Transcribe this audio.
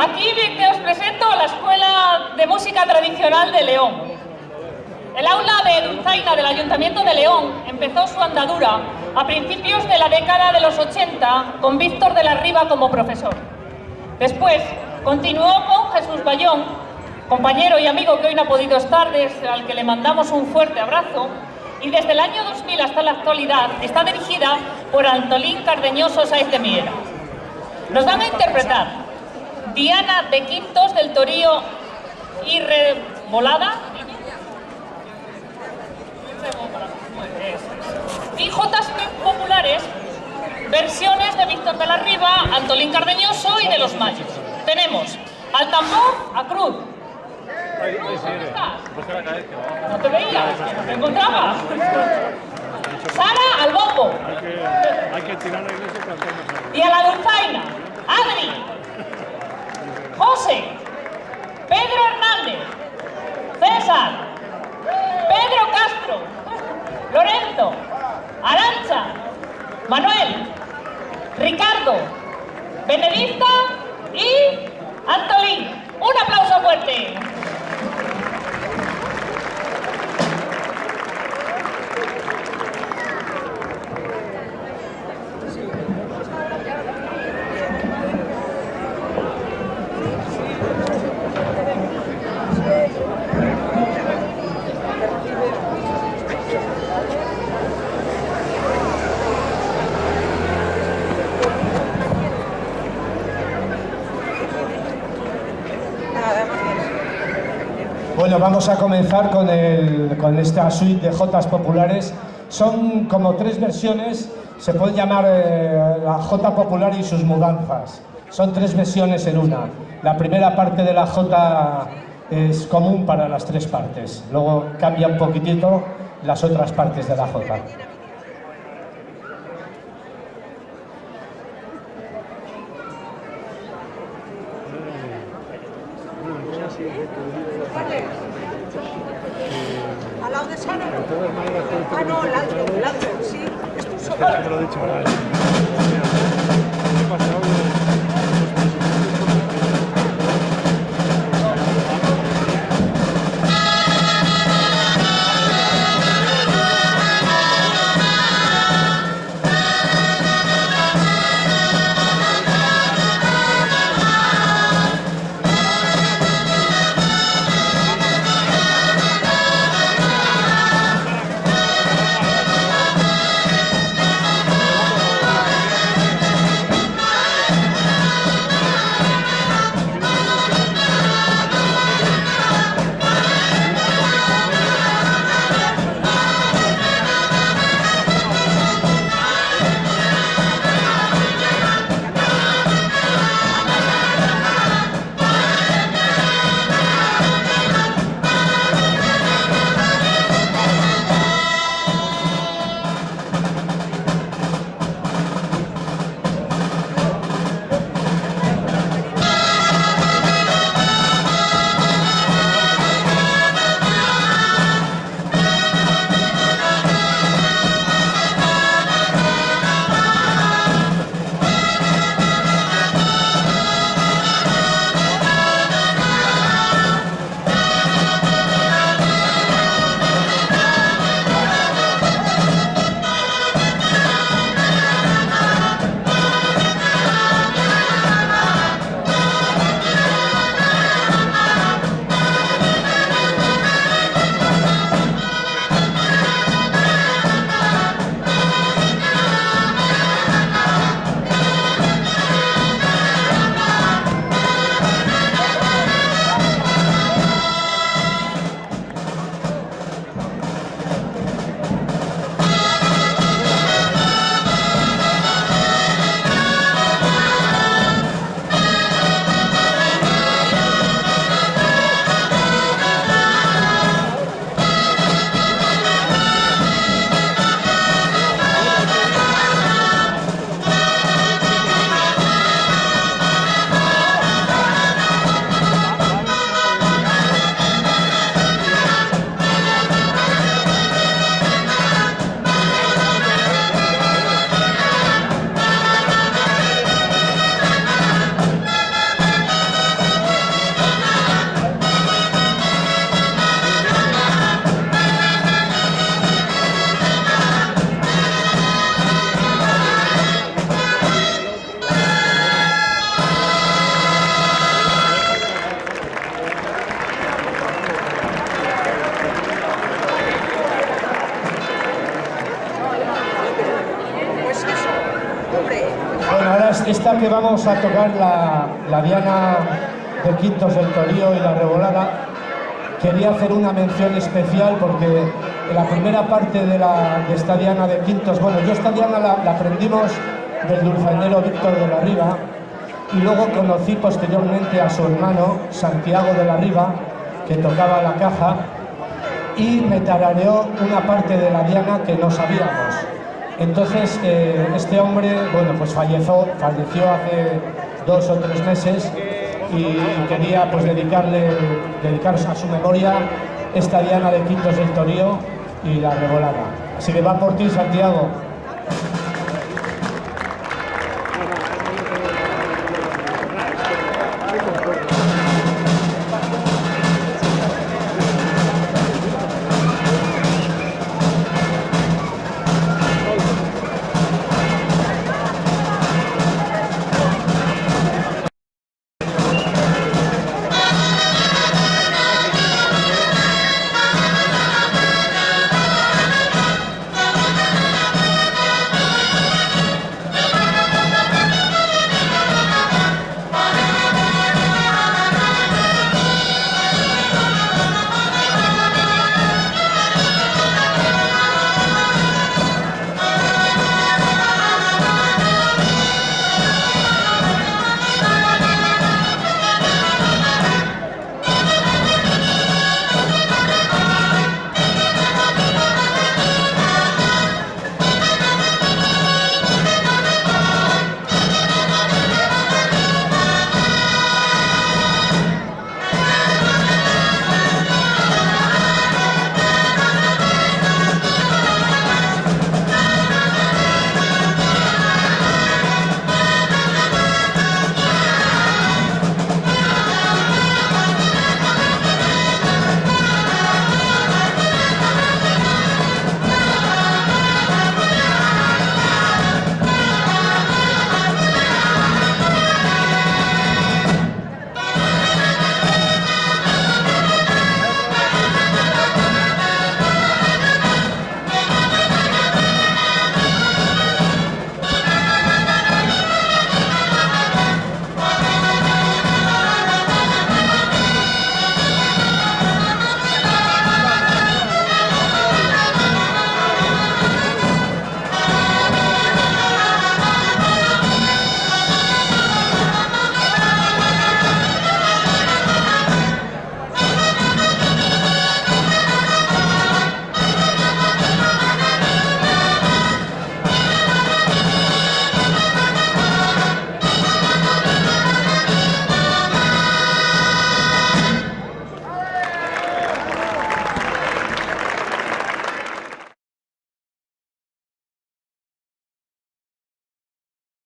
aquí os presento la Escuela de Música Tradicional de León. El aula de Dulzaina del Ayuntamiento de León empezó su andadura a principios de la década de los 80 con Víctor de la Riva como profesor. Después continuó con Jesús Bayón, compañero y amigo que hoy no ha podido estar, al que le mandamos un fuerte abrazo, y desde el año 2000 hasta la actualidad está dirigida por Antolín Cardeñoso Sáez de Miera. Nos van a interpretar Diana de Quintos del Torío y Revolada y Jotas populares, versiones de Víctor de la Riva, Antolín Cardeñoso y de Los Mayos. Tenemos al tambor a Cruz. ¿Dónde estás? No te veía, no te encontraba. Sara al bombo. Y a la dulzaina, Adri, Bueno, vamos a comenzar con, esta suite de Jotas populares. Son como tres versiones, se puede llamar eh, la Jota popular y sus mudanzas. Son tres versiones en una. La primera parte de la Jota es común para las tres partes. Luego cambia un poquitito las otras partes de la Jota. ¿Al lado de Sara? Ah, no, el alto, el alto, sí. Solo. lo Bueno, ahora es esta que vamos a tocar, la, la Diana de Quintos del Torío y la Revolada, quería hacer una mención especial porque en la primera parte de, la, de esta Diana de Quintos, bueno, yo esta Diana la, la aprendimos del dulzainero Víctor de la Riva y luego conocí posteriormente a su hermano Santiago de la Riva, que tocaba la caja y me tarareó una parte de la Diana que no sabíamos. Entonces, eh, este hombre, bueno, pues falleció, falleció hace dos o tres meses y quería pues dedicarle, dedicaros a su memoria esta Diana de Quintos del Torío y la Revolada. Así que va por ti, Santiago.